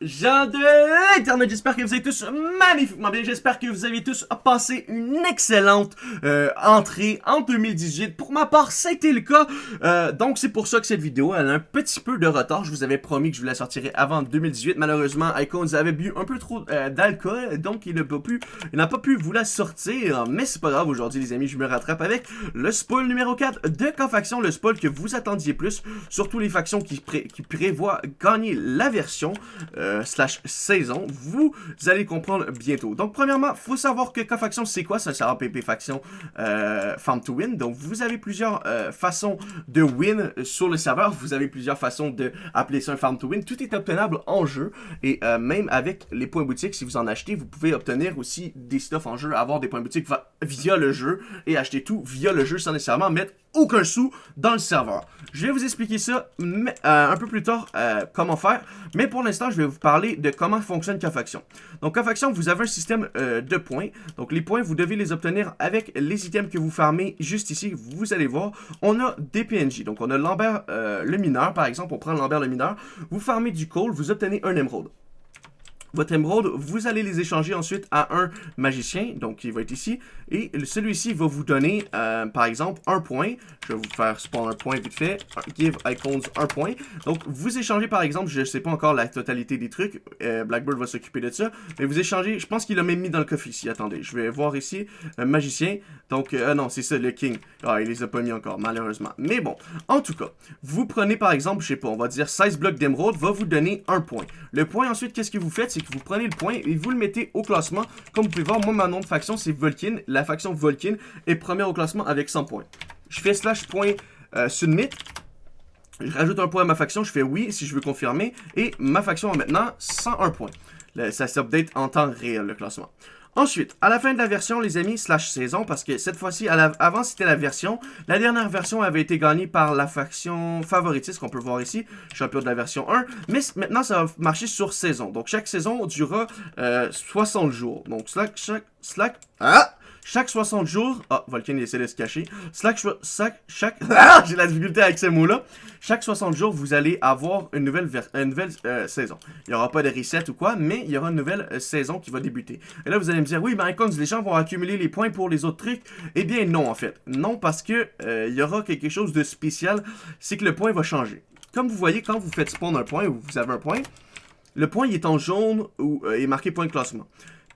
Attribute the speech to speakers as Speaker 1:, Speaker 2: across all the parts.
Speaker 1: gens de l'internet, j'espère que vous avez tous magnifiquement bien, j'espère que vous avez tous passé une excellente euh, entrée en 2018. Pour ma part, c'était le cas, euh, donc c'est pour ça que cette vidéo, elle a un petit peu de retard. Je vous avais promis que je vous la sortirais avant 2018, malheureusement, Icons avait bu un peu trop euh, d'alcool, donc il n'a pas pu, n'a pas pu vous la sortir, mais c'est pas grave, aujourd'hui les amis, je me rattrape avec le spoil numéro 4 de K-Faction, le spoil que vous attendiez plus, surtout les factions qui, prévoient gagner la version slash saison, vous allez comprendre bientôt. Donc premièrement, faut savoir que K-Faction c'est quoi? Ça sert PP Faction euh, Farm to Win. Donc vous avez plusieurs euh, façons de win sur le serveur, vous avez plusieurs façons de appeler ça un Farm to Win. Tout est obtenable en jeu et euh, même avec les points boutiques, si vous en achetez, vous pouvez obtenir aussi des stuff en jeu, avoir des points boutiques via le jeu et acheter tout via le jeu sans nécessairement mettre aucun sou dans le serveur. Je vais vous expliquer ça euh, un peu plus tard, euh, comment faire. Mais pour l'instant, je vais vous parler de comment fonctionne K-Faction. Donc, K-Faction, vous avez un système euh, de points. Donc, les points, vous devez les obtenir avec les items que vous farmez juste ici. Vous allez voir, on a des PNJ. Donc, on a Lambert le mineur, par exemple. On prend Lambert le mineur. Vous farmez du coal, vous obtenez un émeraude votre émeraude, vous allez les échanger ensuite à un magicien, donc il va être ici, et celui-ci va vous donner, euh, par exemple, un point. Je vais vous faire spawn un point vite fait, give icons un point. Donc, vous échangez, par exemple, je ne sais pas encore la totalité des trucs, euh, Blackbird va s'occuper de ça, mais vous échangez, je pense qu'il a même mis dans le coffre ici, attendez, je vais voir ici, un magicien, donc, euh, non, c'est ça, le king. Ah, il les a pas mis encore, malheureusement. Mais bon, en tout cas, vous prenez, par exemple, je sais pas, on va dire 16 blocs d'émeraude, va vous donner un point. Le point, ensuite, qu'est-ce que vous faites, que vous prenez le point et vous le mettez au classement. Comme vous pouvez voir, moi, ma nom de faction, c'est Volkin. La faction Volkin est première au classement avec 100 points. Je fais slash point euh, submit. Je rajoute un point à ma faction, je fais oui si je veux confirmer. Et ma faction a maintenant 101 points. ça s'update en temps réel, le classement. Ensuite, à la fin de la version, les amis, slash saison, parce que cette fois-ci, avant c'était la version, la dernière version avait été gagnée par la faction favoritiste qu'on peut voir ici, champion de la version 1, mais maintenant ça va marcher sur saison. Donc chaque saison durera 60 euh, jours. Donc slack, slack, slack, ah chaque 60 jours... Ah, Volcan, essaie de se cacher. Slack, chaque... chaque ah, j'ai la difficulté avec ces mots-là. Chaque 60 jours, vous allez avoir une nouvelle, une nouvelle euh, saison. Il n'y aura pas de reset ou quoi, mais il y aura une nouvelle euh, saison qui va débuter. Et là, vous allez me dire, oui, mais Icons, les gens vont accumuler les points pour les autres trucs. Eh bien, non, en fait. Non, parce que euh, il y aura quelque chose de spécial. C'est que le point va changer. Comme vous voyez, quand vous faites spawn un point ou vous avez un point, le point est en jaune ou est marqué point de classement.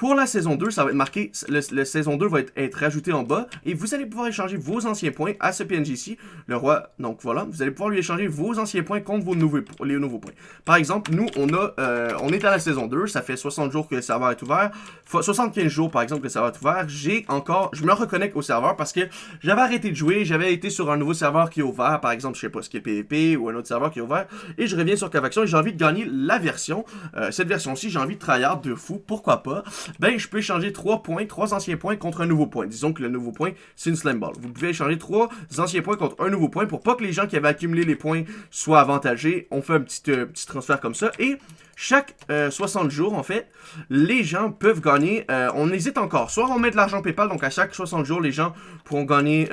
Speaker 1: Pour la saison 2, ça va être marqué, le, saison 2 va être, être, rajouté en bas, et vous allez pouvoir échanger vos anciens points à ce PNJ ici, le roi, donc voilà, vous allez pouvoir lui échanger vos anciens points contre vos nouveaux, les nouveaux points. Par exemple, nous, on a, euh, on est à la saison 2, ça fait 60 jours que le serveur est ouvert, 75 jours par exemple que le serveur est ouvert, j'ai encore, je me reconnecte au serveur parce que j'avais arrêté de jouer, j'avais été sur un nouveau serveur qui est ouvert, par exemple, je sais pas ce qui est PvP ou un autre serveur qui est ouvert, et je reviens sur Cavaction et j'ai envie de gagner la version, euh, cette version-ci, j'ai envie de tryhard de fou, pourquoi pas, ben je peux échanger 3 points, 3 anciens points contre un nouveau point. Disons que le nouveau point, c'est une slam ball. Vous pouvez échanger 3 anciens points contre un nouveau point pour pas que les gens qui avaient accumulé les points soient avantagés. On fait un petit, euh, petit transfert comme ça. Et chaque 60 euh, jours, en fait, les gens peuvent gagner. Euh, on hésite encore. Soit on met de l'argent PayPal, donc à chaque 60 jours, les gens pourront gagner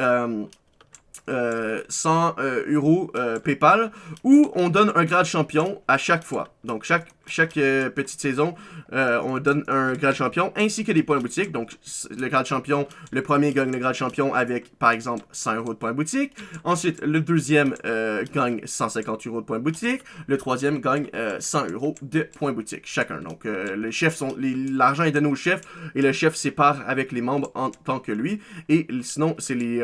Speaker 1: 100 euros PayPal, ou on donne un grade champion à chaque fois. Donc chaque chaque euh, petite saison, euh, on donne un grade champion ainsi que des points boutique. Donc, le grade champion, le premier gagne le grade champion avec, par exemple, 100 euros de points boutique. Ensuite, le deuxième euh, gagne 150 euros de points boutique. Le troisième gagne 100 euros de points boutique, chacun. Donc, les chefs sont, l'argent est donné au chef et le chef sépare avec les membres en tant que lui. Et sinon, c'est les,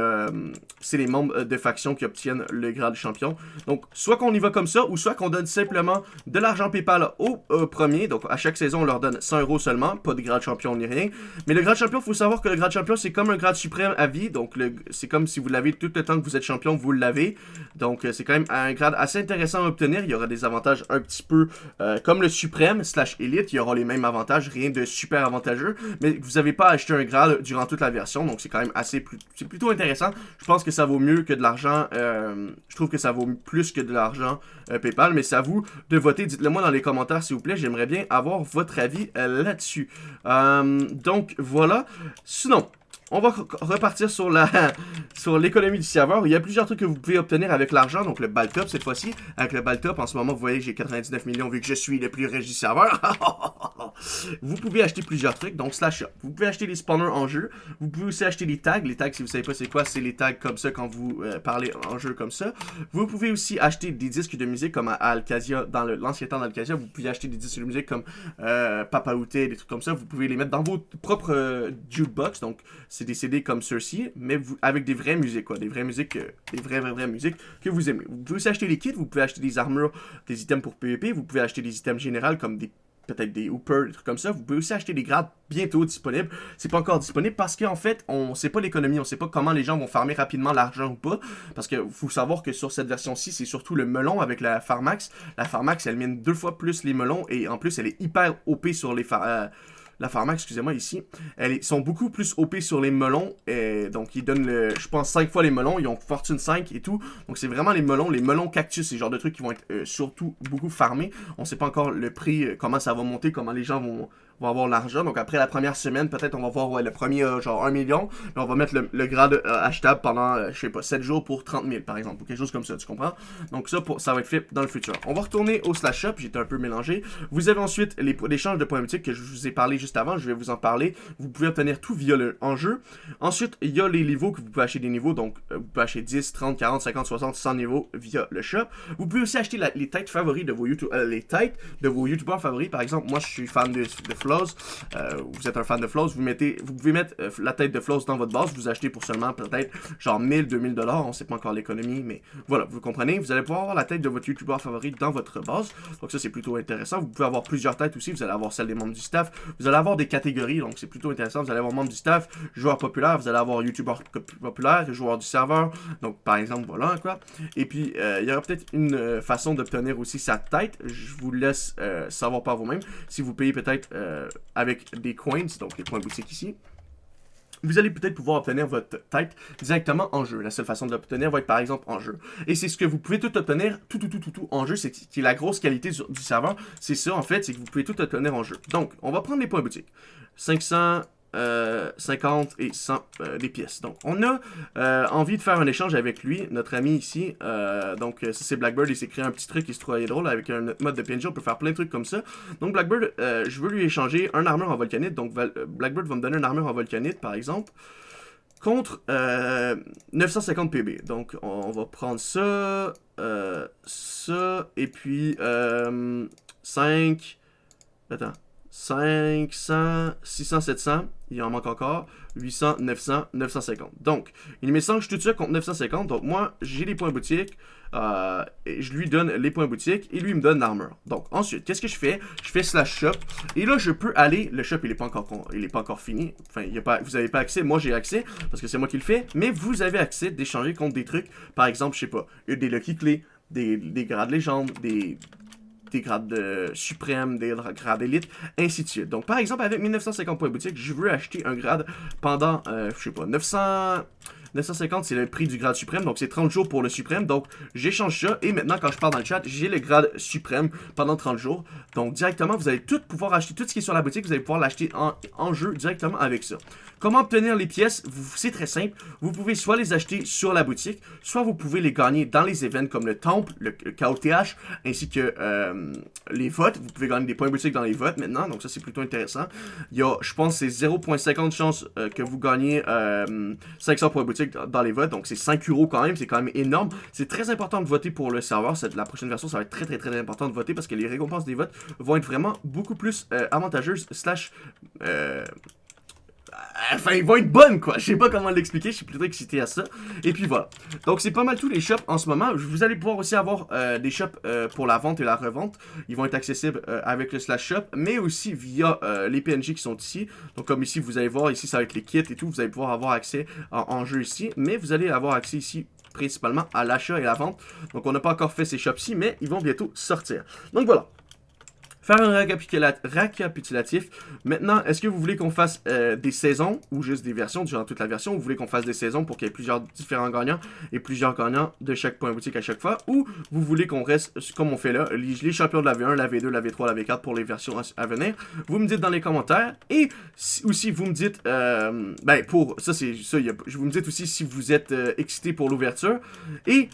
Speaker 1: c'est les membres de faction qui obtiennent le grade champion. Donc, soit qu'on y va comme ça ou soit qu'on donne simplement de l'argent PayPal au euh, premier. Donc, à chaque saison, on leur donne 100 euros seulement. Pas de grade champion ni rien. Mais le grade champion, il faut savoir que le grade champion, c'est comme un grade suprême à vie. Donc, c'est comme si vous l'avez tout le temps que vous êtes champion, vous l'avez. Donc, euh, c'est quand même un grade assez intéressant à obtenir. Il y aura des avantages un petit peu euh, comme le suprême slash élite. Il y aura les mêmes avantages, rien de super avantageux. Mais vous n'avez pas acheté un grade durant toute la version. Donc, c'est quand même assez... C'est plutôt intéressant. Je pense que ça vaut mieux que de l'argent. je trouve que ça vaut plus que de l'argent PayPal. Mais c'est à vous de voter. Dites-le moi dans les commentaires s'il vous plaît. J'aimerais bien avoir votre avis euh, là-dessus. Euh, donc, voilà. Sinon, on va repartir sur la sur l'économie du serveur. Il y a plusieurs trucs que vous pouvez obtenir avec l'argent. Donc le Baltop cette fois-ci. Avec le Baltop, en ce moment, vous voyez j'ai 99 millions vu que je suis le plus riche du serveur. vous pouvez acheter plusieurs trucs. Donc slash shop. Vous pouvez acheter les spawners en jeu. Vous pouvez aussi acheter les tags. Les tags, si vous savez pas c'est quoi, c'est les tags comme ça quand vous euh, parlez en jeu comme ça. Vous pouvez aussi acheter des disques de musique comme à Alcasia, dans l'ancien temps d'Alcasia. Vous pouvez acheter des disques de musique comme euh, Papa Outé, des trucs comme ça. Vous pouvez les mettre dans vos propres euh, jukebox. Donc c'est des CD comme ceux-ci, mais avec des vraies musiques, quoi. Des vraies musiques, euh, des vraies, vraies, vraies musiques que vous aimez. Vous pouvez aussi acheter les kits, vous pouvez acheter des armures, des items pour PvP, vous pouvez acheter des items généraux comme des peut-être des hoopers, des trucs comme ça. Vous pouvez aussi acheter des grades bientôt disponibles. C'est pas encore disponible parce qu'en fait, on sait pas l'économie, on sait pas comment les gens vont farmer rapidement l'argent ou pas. Parce que faut savoir que sur cette version-ci, c'est surtout le melon avec la Pharmax. La Pharmax, elle mine deux fois plus les melons et en plus, elle est hyper OP sur les, euh, la pharma, excusez-moi, ici, elles sont beaucoup plus OP sur les melons. Et donc, ils donnent, le, je pense, 5 fois les melons. Ils ont fortune 5 et tout. Donc, c'est vraiment les melons, les melons cactus, ces genre de trucs qui vont être euh, surtout beaucoup farmés. On sait pas encore le prix, euh, comment ça va monter, comment les gens vont, va avoir l'argent. Donc après la première semaine, peut-être on va voir le premier euh, genre 1 million. Mais on va mettre le, grade euh, achetable pendant, euh, je sais pas, 7 jours pour 30 000 par exemple. Ou quelque chose comme ça, tu comprends? Donc ça, pour, ça va être fait dans le futur. On va retourner au slash shop. J'étais un peu mélangé. Vous avez ensuite l'échange de points boutique que je vous ai parlé juste avant. Je vais vous en parler. Vous pouvez obtenir tout via le enjeu. Ensuite, il y a les niveaux que vous pouvez acheter des niveaux. Donc vous pouvez acheter 10, 30, 40, 50, 60, 100 niveaux via le shop. Vous pouvez aussi acheter les têtes favoris de vos YouTube, les têtes de vos youtubeurs favoris. Par exemple, moi je suis fan de Euh, vous êtes un fan de Flows, vous mettez, vous pouvez mettre euh, la tête de Flows dans votre base, vous achetez pour seulement peut-être genre 1000, 2000 dollars, on sait pas encore l'économie, mais voilà, vous comprenez, vous allez pouvoir avoir la tête de votre YouTuber favori dans votre base, donc ça c'est plutôt intéressant. Vous pouvez avoir plusieurs têtes aussi, vous allez avoir celle des membres du staff, vous allez avoir des catégories, donc c'est plutôt intéressant. Vous allez avoir membres du staff, joueurs populaires, vous allez avoir YouTuber populaire, joueurs du serveur, donc par exemple voilà quoi. Et puis euh, il y aura peut-être une façon d'obtenir aussi sa tête. Je vous laisse savoir par vous-même si vous payez peut-être avec des coins, donc les points boutiques ici, vous allez peut-être pouvoir obtenir votre tête directement en jeu. La seule façon de l'obtenir va être par exemple en jeu. Et c'est ce que vous pouvez tout obtenir, tout, tout, tout, tout, tout en jeu, c'est qui la grosse qualité du, serveur. C'est ça en fait, c'est que vous pouvez tout obtenir en jeu. Donc, on va prendre les points boutiques. 500, 50 euh, et 100 euh, des pièces. Donc, on a euh, envie de faire un échange avec lui, notre ami ici. donc, ça c'est Blackbird, il s'est créé un petit truc qui se trouvait drôle avec un mode de PNG, on peut faire plein de trucs comme ça. Donc, Blackbird, je veux lui échanger un armure en volcanite. Donc, Blackbird va me donner un armure en volcanite, par exemple, contre 950 PB. Donc, on, va prendre ça, ça, et puis 5... Attends. 500, 600, 700, il en manque encore, 800, 900, 950. Donc, il m'échange tout ça contre 950, donc moi, j'ai les points boutiques, euh, je lui donne les points boutiques, et lui, me donne l'armure. Donc, ensuite, qu'est-ce que je fais? Je fais slash shop, et là, je peux aller, le shop, il n'est pas, encore, il est pas encore fini, enfin, il y a pas, vous n'avez pas accès, moi, j'ai accès, parce que c'est moi qui le fais, mais vous avez accès d'échanger contre des trucs, par exemple, je sais pas, des Lucky Clés, des, des grades légendes, des, des grades de suprême, des grades élite, ainsi de suite. Donc, par exemple, avec 1950 points boutique, je veux acheter un grade pendant, euh, je sais pas, 900... 950, c'est le prix du grade suprême, donc c'est 30 jours pour le suprême. Donc, j'échange ça, et maintenant, quand je pars dans le chat, j'ai le grade suprême pendant 30 jours. Donc, directement, vous allez tout pouvoir acheter, tout ce qui est sur la boutique, vous allez pouvoir l'acheter en, jeu directement avec ça. Comment obtenir les pièces? C'est très simple. Vous pouvez soit les acheter sur la boutique, soit vous pouvez les gagner dans les événements comme le Temple, le, KOTH, ainsi que euh, les votes. Vous pouvez gagner des points boutique dans les votes maintenant, donc ça c'est plutôt intéressant. Il y a, je pense, c'est 0.50 chance euh, que vous gagnez 500 euh, points boutique dans les votes, donc c'est 5 euros quand même, c'est quand même énorme. C'est très important de voter pour le serveur. Cette, la prochaine version, ça va être très très très important de voter parce que les récompenses des votes vont être vraiment beaucoup plus avantageuses enfin, ils vont être bonnes, quoi. Je sais pas comment l'expliquer, je suis plutôt excité à ça. Et puis voilà. Donc, c'est pas mal tous les shops en ce moment. Vous allez pouvoir aussi avoir euh, des shops euh, pour la vente et la revente. Ils vont être accessibles euh, avec le slash shop, mais aussi via les PNG qui sont ici. Donc, comme ici, vous allez voir, ici, ça va être les kits et tout. Vous allez pouvoir avoir accès en, jeu ici, mais vous allez avoir accès ici principalement à l'achat et la vente. Donc, on n'a pas encore fait ces shops-ci, mais ils vont bientôt sortir. Donc, voilà. Faire un récapitulatif. Maintenant, est-ce que vous voulez qu'on fasse euh, des saisons ou juste des versions durant toute la version? Ou vous voulez qu'on fasse des saisons pour qu'il y ait plusieurs différents gagnants et plusieurs gagnants de chaque point boutique à chaque fois? Ou vous voulez qu'on reste comme on fait là, les, champions de la V1, la V2, la V3, la V4 pour les versions à, venir? Vous me dites dans les commentaires. Et aussi, vous me dites, euh, ben pour ça, c'est ça, vous me dites aussi si vous êtes euh, excité pour l'ouverture. Et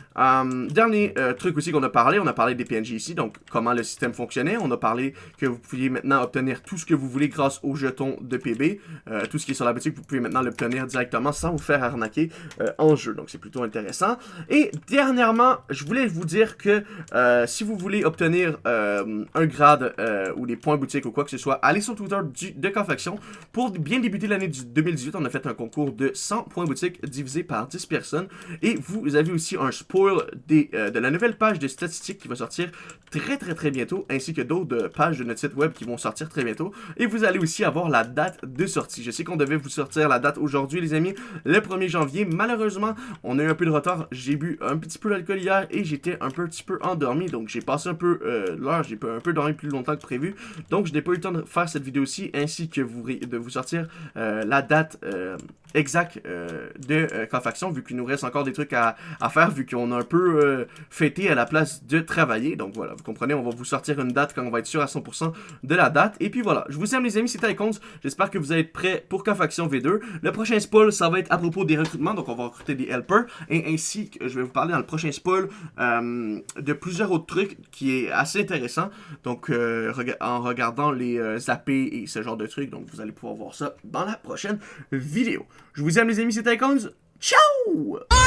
Speaker 1: dernier truc aussi qu'on a parlé, on a parlé des PNJ ici, donc comment le système fonctionnait. On a parlé que vous pouviez maintenant obtenir tout ce que vous voulez grâce aux jetons de PB. Euh, tout ce qui est sur la boutique, vous pouvez maintenant l'obtenir directement sans vous faire arnaquer euh, en jeu. Donc c'est plutôt intéressant. Et dernièrement, je voulais vous dire que euh, si vous voulez obtenir un grade ou des points boutique ou quoi que ce soit, allez sur Twitter du, de Confaction. Pour bien débuter l'année 2018, on a fait un concours de 100 points boutique divisé par 10 personnes. Et vous avez aussi un spoil de la nouvelle page de statistiques qui va sortir très très très bientôt, ainsi que d'autres pages de notre site web qui vont sortir très bientôt. Et vous allez aussi avoir la date de sortie. Je sais qu'on devait vous sortir la date aujourd'hui, les amis, le 1er janvier. Malheureusement, on a eu un peu de retard. J'ai bu un petit peu d'alcool hier et j'étais un petit peu endormi. Donc j'ai passé un peu euh, l'heure, j'ai un peu dormi plus longtemps que prévu. Donc je n'ai pas eu le temps de faire cette vidéo-ci, ainsi que vous, de vous sortir euh, la date euh, exacte de Confaction, vu qu'il nous reste encore des trucs à, à faire, vu qu'on a un peu fêté à la place de travailler. Donc voilà, vous comprenez, on va vous sortir une date quand on va être sûr à 100% de la date. Et puis voilà, je vous aime les amis, c'était Icons. J'espère que vous êtes prêts pour K-Faction V2. Le prochain spoil, ça va être à propos des recrutements, donc on va recruter des helpers. Et ainsi que je vais vous parler dans le prochain spoil euh, de plusieurs autres trucs qui est assez intéressant. Donc euh, en regardant les euh, AP et ce genre de trucs, donc vous allez pouvoir voir ça dans la prochaine vidéo. Je vous aime les amis, c'était Icons. Ciao